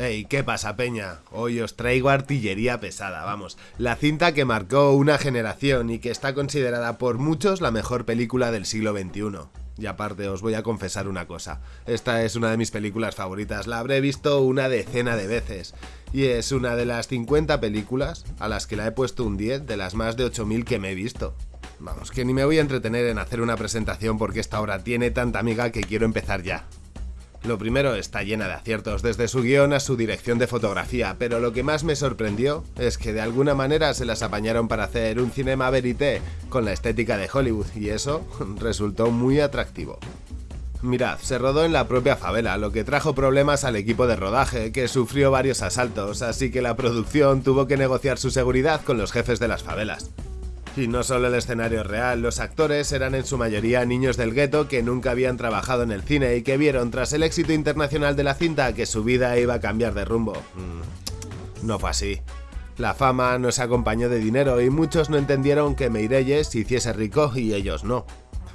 Hey, ¿qué pasa, Peña? Hoy os traigo artillería pesada, vamos. La cinta que marcó una generación y que está considerada por muchos la mejor película del siglo XXI. Y aparte, os voy a confesar una cosa. Esta es una de mis películas favoritas, la habré visto una decena de veces. Y es una de las 50 películas a las que la he puesto un 10 de las más de 8000 que me he visto. Vamos, que ni me voy a entretener en hacer una presentación porque esta obra tiene tanta amiga que quiero empezar ya. Lo primero está llena de aciertos, desde su guion a su dirección de fotografía, pero lo que más me sorprendió es que de alguna manera se las apañaron para hacer un cinema verité con la estética de Hollywood, y eso resultó muy atractivo. Mirad, se rodó en la propia favela, lo que trajo problemas al equipo de rodaje, que sufrió varios asaltos, así que la producción tuvo que negociar su seguridad con los jefes de las favelas. Y no solo el escenario real, los actores eran en su mayoría niños del gueto que nunca habían trabajado en el cine y que vieron tras el éxito internacional de la cinta que su vida iba a cambiar de rumbo. Mm, no fue así. La fama nos acompañó de dinero y muchos no entendieron que Meirelles se hiciese rico y ellos no.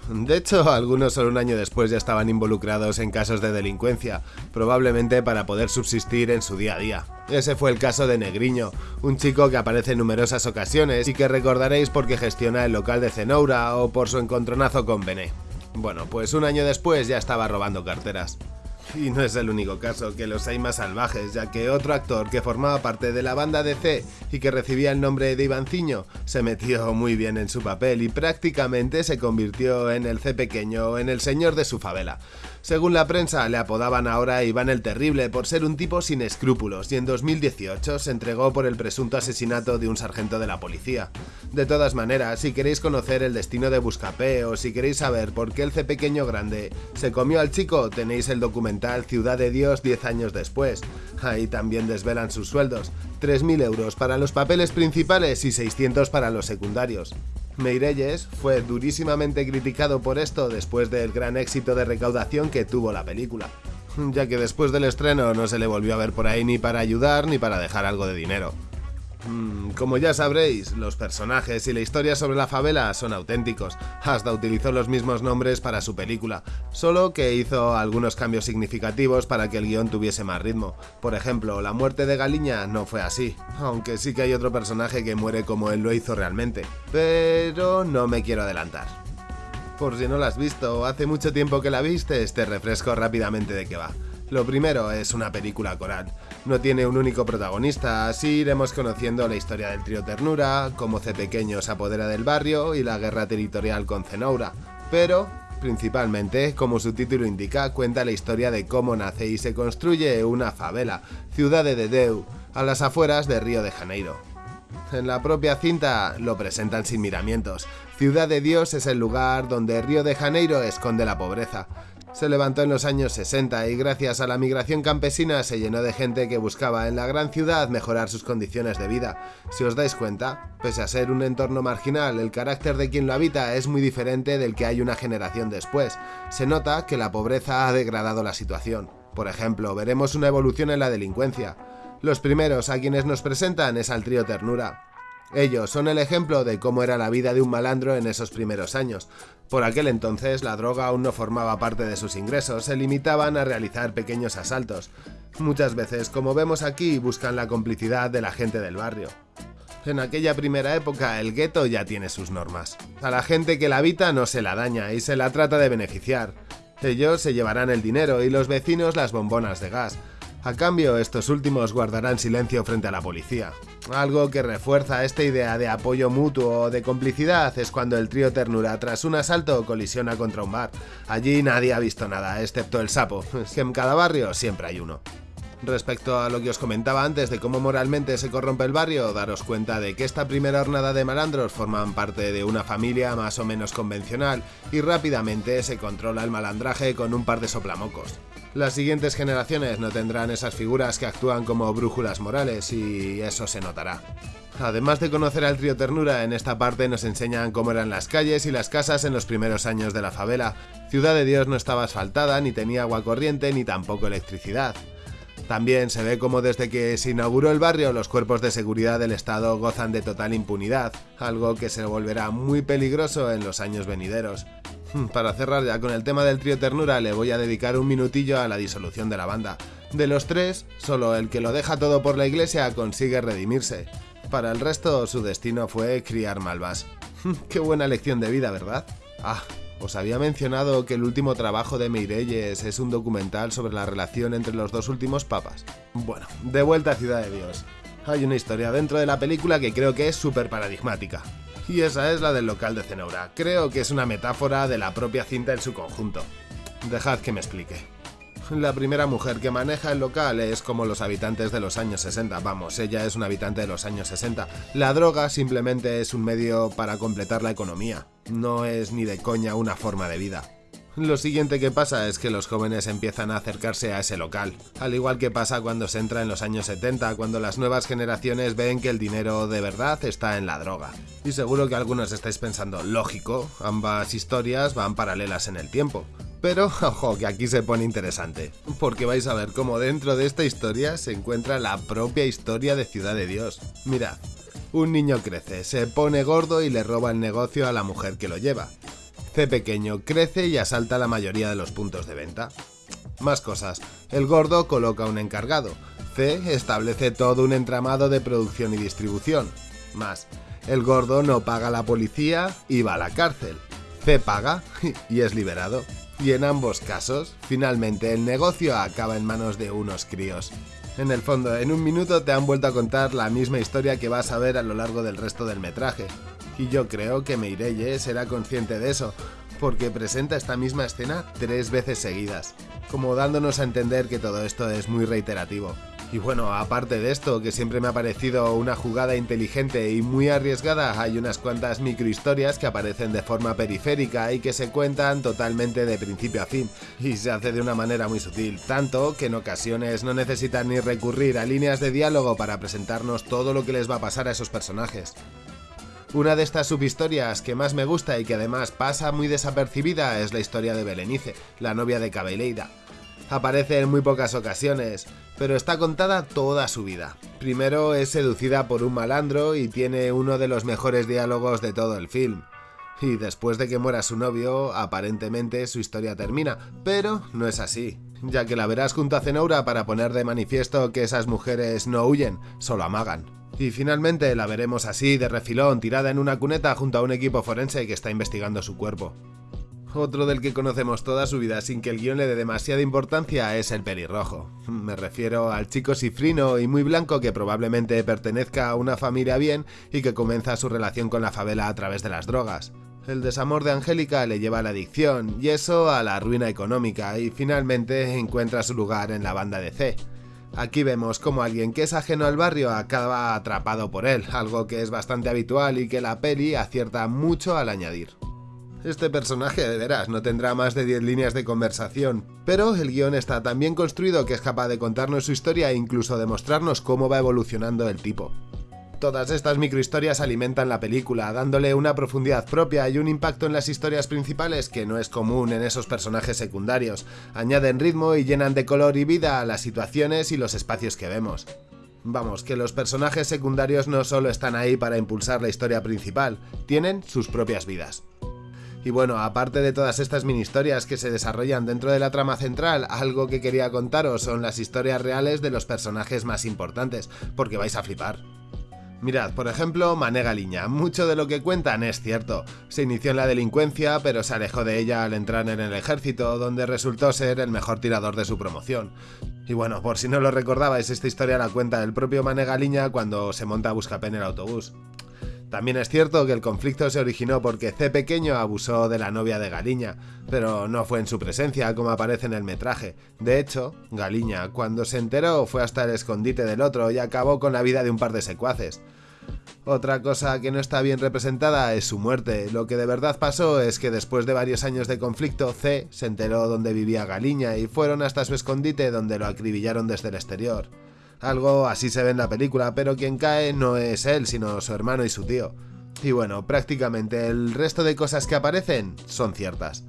De hecho, algunos solo un año después ya estaban involucrados en casos de delincuencia, probablemente para poder subsistir en su día a día. Ese fue el caso de Negriño, un chico que aparece en numerosas ocasiones y que recordaréis porque gestiona el local de Cenoura o por su encontronazo con Bené. Bueno, pues un año después ya estaba robando carteras. Y no es el único caso, que los hay más salvajes, ya que otro actor que formaba parte de la banda DC y que recibía el nombre de Ivanciño se metió muy bien en su papel y prácticamente se convirtió en el C pequeño, en el señor de su favela. Según la prensa, le apodaban ahora Iván el Terrible por ser un tipo sin escrúpulos y en 2018 se entregó por el presunto asesinato de un sargento de la policía. De todas maneras, si queréis conocer el destino de Buscapé o si queréis saber por qué el C pequeño grande se comió al chico, tenéis el documental Ciudad de Dios 10 años después. Ahí también desvelan sus sueldos, 3.000 euros para los papeles principales y 600 para los secundarios. Meirelles fue durísimamente criticado por esto después del gran éxito de recaudación que tuvo la película, ya que después del estreno no se le volvió a ver por ahí ni para ayudar ni para dejar algo de dinero. Mm, como ya sabréis, los personajes y la historia sobre la favela son auténticos. Hasta utilizó los mismos nombres para su película, solo que hizo algunos cambios significativos para que el guion tuviese más ritmo. Por ejemplo, la muerte de Galiña no fue así, aunque sí que hay otro personaje que muere como él lo hizo realmente. Pero no me quiero adelantar. Por si no la has visto, hace mucho tiempo que la viste, te refresco rápidamente de qué va. Lo primero es una película coral. No tiene un único protagonista, así iremos conociendo la historia del trío Ternura, cómo C pequeño se apodera del barrio y la guerra territorial con Cenoura. Pero, principalmente, como su título indica, cuenta la historia de cómo nace y se construye una favela, ciudad de Dedeu, a las afueras de Río de Janeiro. En la propia cinta lo presentan sin miramientos. Ciudad de Dios es el lugar donde Río de Janeiro esconde la pobreza se levantó en los años 60 y gracias a la migración campesina se llenó de gente que buscaba en la gran ciudad mejorar sus condiciones de vida. Si os dais cuenta, pese a ser un entorno marginal, el carácter de quien lo habita es muy diferente del que hay una generación después. Se nota que la pobreza ha degradado la situación. Por ejemplo, veremos una evolución en la delincuencia. Los primeros a quienes nos presentan es al trío Ternura, ellos son el ejemplo de cómo era la vida de un malandro en esos primeros años. Por aquel entonces la droga aún no formaba parte de sus ingresos, se limitaban a realizar pequeños asaltos. Muchas veces, como vemos aquí, buscan la complicidad de la gente del barrio. En aquella primera época el gueto ya tiene sus normas. A la gente que la habita no se la daña y se la trata de beneficiar. Ellos se llevarán el dinero y los vecinos las bombonas de gas. A cambio, estos últimos guardarán silencio frente a la policía. Algo que refuerza esta idea de apoyo mutuo o de complicidad es cuando el trío Ternura tras un asalto colisiona contra un bar. Allí nadie ha visto nada, excepto el sapo, que en cada barrio siempre hay uno. Respecto a lo que os comentaba antes de cómo moralmente se corrompe el barrio, daros cuenta de que esta primera hornada de malandros forman parte de una familia más o menos convencional y rápidamente se controla el malandraje con un par de soplamocos. Las siguientes generaciones no tendrán esas figuras que actúan como brújulas morales y eso se notará. Además de conocer al trío Ternura, en esta parte nos enseñan cómo eran las calles y las casas en los primeros años de la favela. Ciudad de Dios no estaba asfaltada, ni tenía agua corriente, ni tampoco electricidad. También se ve como desde que se inauguró el barrio los cuerpos de seguridad del Estado gozan de total impunidad, algo que se volverá muy peligroso en los años venideros. Para cerrar ya con el tema del trío Ternura le voy a dedicar un minutillo a la disolución de la banda. De los tres, solo el que lo deja todo por la iglesia consigue redimirse. Para el resto, su destino fue criar malvas. Qué buena lección de vida, ¿verdad? Ah, os había mencionado que el último trabajo de Meirelles es un documental sobre la relación entre los dos últimos papas. Bueno, de vuelta a Ciudad de Dios. Hay una historia dentro de la película que creo que es súper paradigmática. Y esa es la del local de Cenobra. Creo que es una metáfora de la propia cinta en su conjunto. Dejad que me explique. La primera mujer que maneja el local es como los habitantes de los años 60, vamos, ella es un habitante de los años 60. La droga simplemente es un medio para completar la economía, no es ni de coña una forma de vida. Lo siguiente que pasa es que los jóvenes empiezan a acercarse a ese local, al igual que pasa cuando se entra en los años 70, cuando las nuevas generaciones ven que el dinero de verdad está en la droga. Y seguro que algunos estáis pensando, lógico, ambas historias van paralelas en el tiempo. Pero, ojo, que aquí se pone interesante, porque vais a ver cómo dentro de esta historia se encuentra la propia historia de Ciudad de Dios. Mirad, un niño crece, se pone gordo y le roba el negocio a la mujer que lo lleva. C pequeño crece y asalta la mayoría de los puntos de venta. Más cosas. El gordo coloca un encargado. C establece todo un entramado de producción y distribución. Más. El gordo no paga a la policía y va a la cárcel. C paga y es liberado. Y en ambos casos, finalmente el negocio acaba en manos de unos críos. En el fondo, en un minuto te han vuelto a contar la misma historia que vas a ver a lo largo del resto del metraje. Y yo creo que Meirelle será consciente de eso, porque presenta esta misma escena tres veces seguidas, como dándonos a entender que todo esto es muy reiterativo. Y bueno, aparte de esto, que siempre me ha parecido una jugada inteligente y muy arriesgada, hay unas cuantas microhistorias que aparecen de forma periférica y que se cuentan totalmente de principio a fin, y se hace de una manera muy sutil, tanto que en ocasiones no necesitan ni recurrir a líneas de diálogo para presentarnos todo lo que les va a pasar a esos personajes. Una de estas subhistorias que más me gusta y que además pasa muy desapercibida es la historia de Belenice, la novia de Cabeleida. Aparece en muy pocas ocasiones, pero está contada toda su vida. Primero es seducida por un malandro y tiene uno de los mejores diálogos de todo el film. Y después de que muera su novio, aparentemente su historia termina, pero no es así, ya que la verás junto a Zenobra para poner de manifiesto que esas mujeres no huyen, solo amagan. Y finalmente la veremos así, de refilón, tirada en una cuneta junto a un equipo forense que está investigando su cuerpo. Otro del que conocemos toda su vida sin que el guion le dé demasiada importancia es el pelirrojo. Me refiero al chico cifrino y muy blanco que probablemente pertenezca a una familia bien y que comienza su relación con la favela a través de las drogas. El desamor de Angélica le lleva a la adicción y eso a la ruina económica y finalmente encuentra su lugar en la banda de C. Aquí vemos como alguien que es ajeno al barrio acaba atrapado por él, algo que es bastante habitual y que la peli acierta mucho al añadir. Este personaje de veras no tendrá más de 10 líneas de conversación, pero el guion está tan bien construido que es capaz de contarnos su historia e incluso de mostrarnos cómo va evolucionando el tipo. Todas estas microhistorias alimentan la película, dándole una profundidad propia y un impacto en las historias principales que no es común en esos personajes secundarios. Añaden ritmo y llenan de color y vida a las situaciones y los espacios que vemos. Vamos, que los personajes secundarios no solo están ahí para impulsar la historia principal, tienen sus propias vidas. Y bueno, aparte de todas estas mini historias que se desarrollan dentro de la trama central, algo que quería contaros son las historias reales de los personajes más importantes, porque vais a flipar. Mirad, por ejemplo, Mané Galiña. Mucho de lo que cuentan es cierto. Se inició en la delincuencia, pero se alejó de ella al entrar en el ejército, donde resultó ser el mejor tirador de su promoción. Y bueno, por si no lo recordabais, esta historia la cuenta el propio Mané Galiña cuando se monta a Buscapé en el autobús. También es cierto que el conflicto se originó porque C pequeño abusó de la novia de Galiña, pero no fue en su presencia como aparece en el metraje. De hecho, Galiña, cuando se enteró, fue hasta el escondite del otro y acabó con la vida de un par de secuaces. Otra cosa que no está bien representada es su muerte. Lo que de verdad pasó es que después de varios años de conflicto, C se enteró dónde vivía Galiña y fueron hasta su escondite donde lo acribillaron desde el exterior. Algo así se ve en la película, pero quien cae no es él, sino su hermano y su tío. Y bueno, prácticamente el resto de cosas que aparecen son ciertas.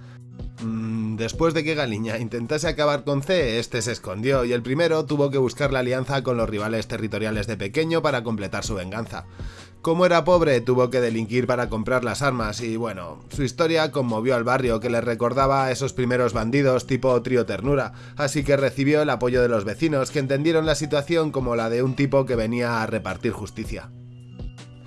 Mm, después de que Galiña intentase acabar con C, este se escondió y el primero tuvo que buscar la alianza con los rivales territoriales de Pequeño para completar su venganza. Como era pobre, tuvo que delinquir para comprar las armas y bueno, su historia conmovió al barrio que le recordaba a esos primeros bandidos tipo trío ternura, así que recibió el apoyo de los vecinos que entendieron la situación como la de un tipo que venía a repartir justicia.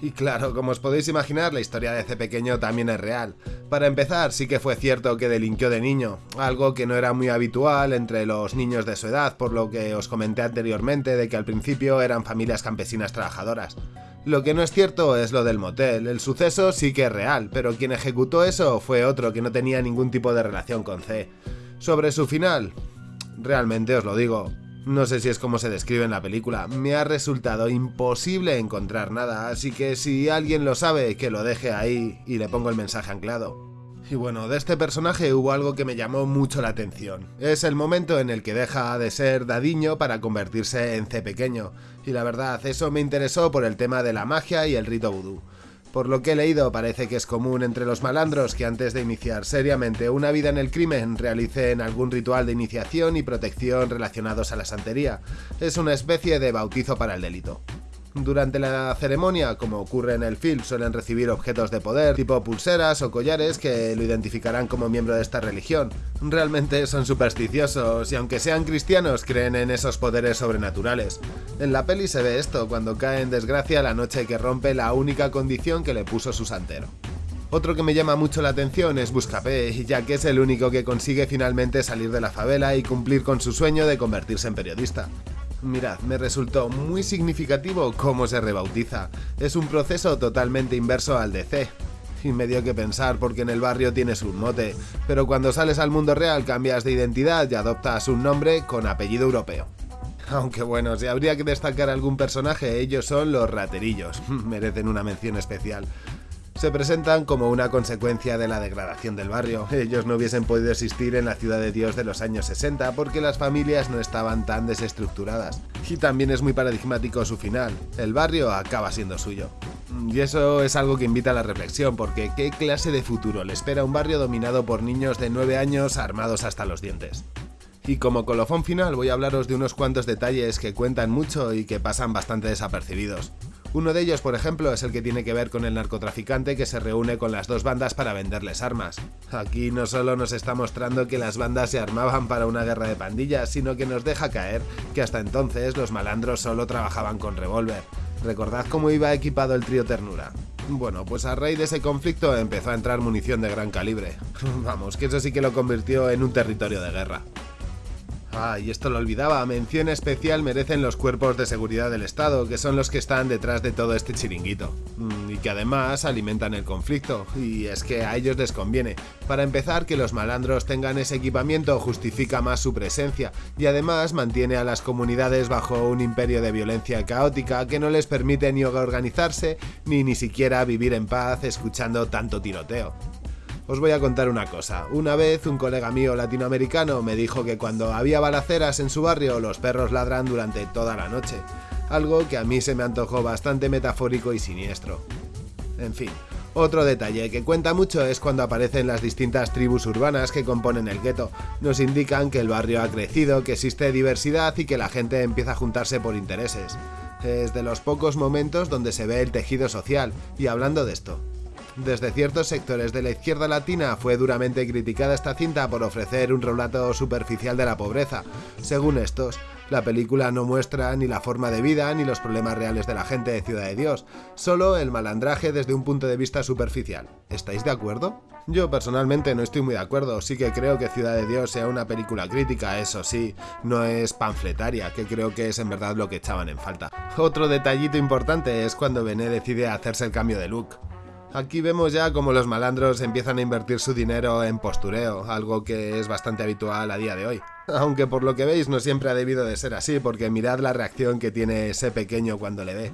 Y claro, como os podéis imaginar, la historia de ese pequeño también es real. Para empezar, sí que fue cierto que delinquió de niño, algo que no era muy habitual entre los niños de su edad, por lo que os comenté anteriormente de que al principio eran familias campesinas trabajadoras. Lo que no es cierto es lo del motel, el suceso sí que es real, pero quien ejecutó eso fue otro que no tenía ningún tipo de relación con C. Sobre su final, realmente os lo digo, no sé si es como se describe en la película, me ha resultado imposible encontrar nada, así que si alguien lo sabe, que lo deje ahí y le pongo el mensaje anclado. Y bueno, de este personaje hubo algo que me llamó mucho la atención. Es el momento en el que deja de ser Dadiño para convertirse en C pequeño, y la verdad, eso me interesó por el tema de la magia y el rito vudú. Por lo que he leído, parece que es común entre los malandros que antes de iniciar seriamente una vida en el crimen realicen algún ritual de iniciación y protección relacionados a la santería. Es una especie de bautizo para el delito. Durante la ceremonia, como ocurre en el film, suelen recibir objetos de poder, tipo pulseras o collares que lo identificarán como miembro de esta religión. Realmente son supersticiosos y aunque sean cristianos, creen en esos poderes sobrenaturales. En la peli se ve esto cuando cae en desgracia la noche que rompe la única condición que le puso su santero. Otro que me llama mucho la atención es Buscapé, ya que es el único que consigue finalmente salir de la favela y cumplir con su sueño de convertirse en periodista. Mirad, me resultó muy significativo cómo se rebautiza. Es un proceso totalmente inverso al de C. Y me dio que pensar porque en el barrio tienes un mote, pero cuando sales al mundo real cambias de identidad y adoptas un nombre con apellido europeo. Aunque bueno, si habría que destacar algún personaje, ellos son los raterillos, merecen una mención especial se presentan como una consecuencia de la degradación del barrio. Ellos no hubiesen podido existir en la ciudad de Dios de los años 60 porque las familias no estaban tan desestructuradas. Y también es muy paradigmático su final. El barrio acaba siendo suyo. Y eso es algo que invita a la reflexión, porque ¿qué clase de futuro le espera un barrio dominado por niños de 9 años armados hasta los dientes? Y como colofón final voy a hablaros de unos cuantos detalles que cuentan mucho y que pasan bastante desapercibidos. Uno de ellos, por ejemplo, es el que tiene que ver con el narcotraficante que se reúne con las dos bandas para venderles armas. Aquí no solo nos está mostrando que las bandas se armaban para una guerra de pandillas, sino que nos deja caer que hasta entonces los malandros solo trabajaban con revólver. Recordad cómo iba equipado el trío Ternura. Bueno, pues a raíz de ese conflicto empezó a entrar munición de gran calibre. Vamos, que eso sí que lo convirtió en un territorio de guerra. Ah, y esto lo olvidaba, mención especial merecen los cuerpos de seguridad del Estado, que son los que están detrás de todo este chiringuito. Mm, y que además alimentan el conflicto, y es que a ellos les conviene. Para empezar, que los malandros tengan ese equipamiento justifica más su presencia, y además mantiene a las comunidades bajo un imperio de violencia caótica que no les permite ni organizarse, ni ni siquiera vivir en paz escuchando tanto tiroteo. Os voy a contar una cosa. Una vez un colega mío latinoamericano me dijo que cuando había balaceras en su barrio los perros ladran durante toda la noche. Algo que a mí se me antojó bastante metafórico y siniestro. En fin, otro detalle que cuenta mucho es cuando aparecen las distintas tribus urbanas que componen el gueto. Nos indican que el barrio ha crecido, que existe diversidad y que la gente empieza a juntarse por intereses. Es de los pocos momentos donde se ve el tejido social. Y hablando de esto, desde ciertos sectores de la izquierda latina fue duramente criticada esta cinta por ofrecer un relato superficial de la pobreza. Según estos, la película no muestra ni la forma de vida ni los problemas reales de la gente de Ciudad de Dios, solo el malandraje desde un punto de vista superficial. ¿Estáis de acuerdo? Yo personalmente no estoy muy de acuerdo, sí que creo que Ciudad de Dios sea una película crítica, eso sí, no es panfletaria, que creo que es en verdad lo que echaban en falta. Otro detallito importante es cuando Bené decide hacerse el cambio de look. Aquí vemos ya cómo los malandros empiezan a invertir su dinero en postureo, algo que es bastante habitual a día de hoy. Aunque por lo que veis no siempre ha debido de ser así, porque mirad la reacción que tiene ese pequeño cuando le ve.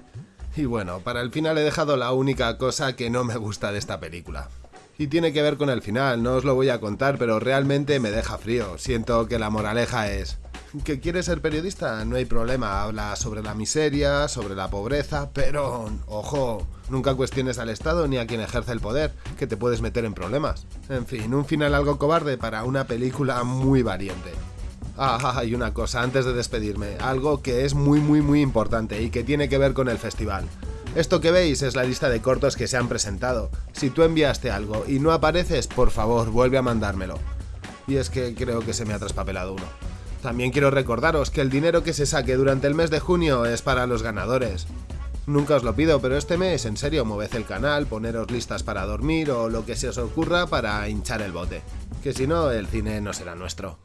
Y bueno, para el final he dejado la única cosa que no me gusta de esta película. Y tiene que ver con el final, no os lo voy a contar, pero realmente me deja frío. Siento que la moraleja es... ¿Que quieres ser periodista? No hay problema, habla sobre la miseria, sobre la pobreza, pero... Ojo, Nunca cuestiones al Estado ni a quien ejerce el poder, que te puedes meter en problemas. En fin, un final algo cobarde para una película muy valiente. Ah, y una cosa antes de despedirme, algo que es muy muy muy importante y que tiene que ver con el festival. Esto que veis es la lista de cortos que se han presentado. Si tú enviaste algo y no apareces, por favor, vuelve a mandármelo. Y es que creo que se me ha traspapelado uno. También quiero recordaros que el dinero que se saque durante el mes de junio es para los ganadores. Nunca os lo pido, pero este mes, en serio, moved el canal, poneros listas para dormir o lo que se os ocurra para hinchar el bote. Que si no, el cine no será nuestro.